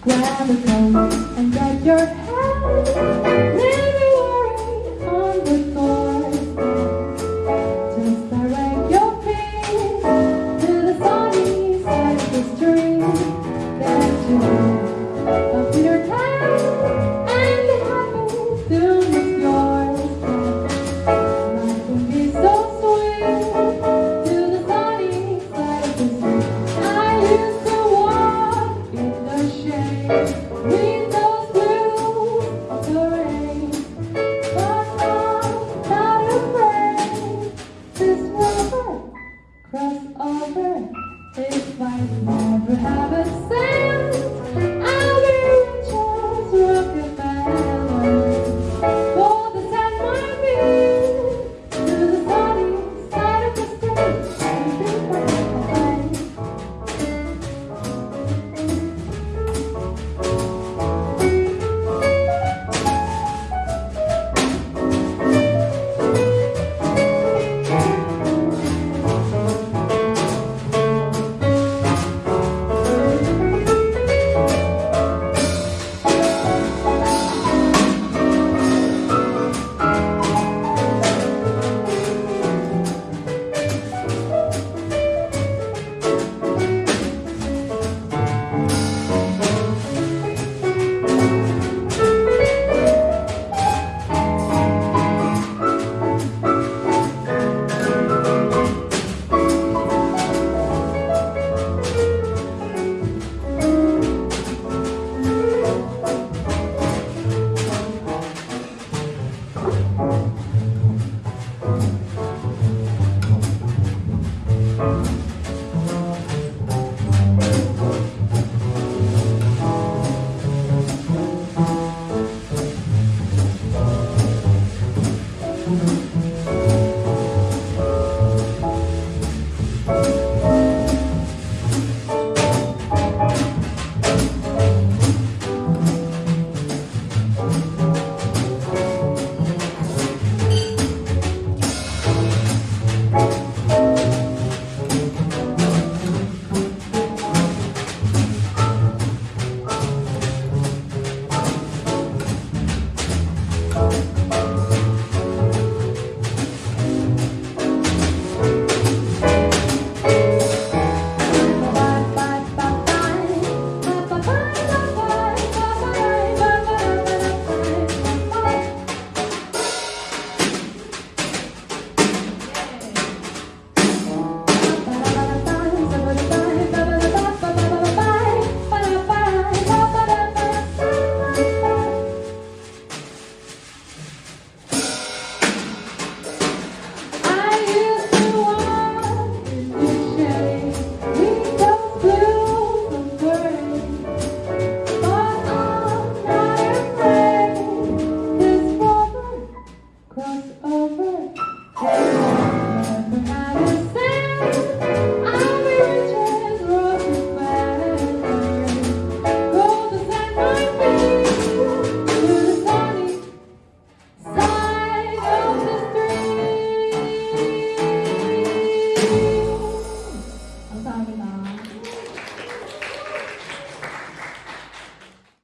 grab a coat and get your head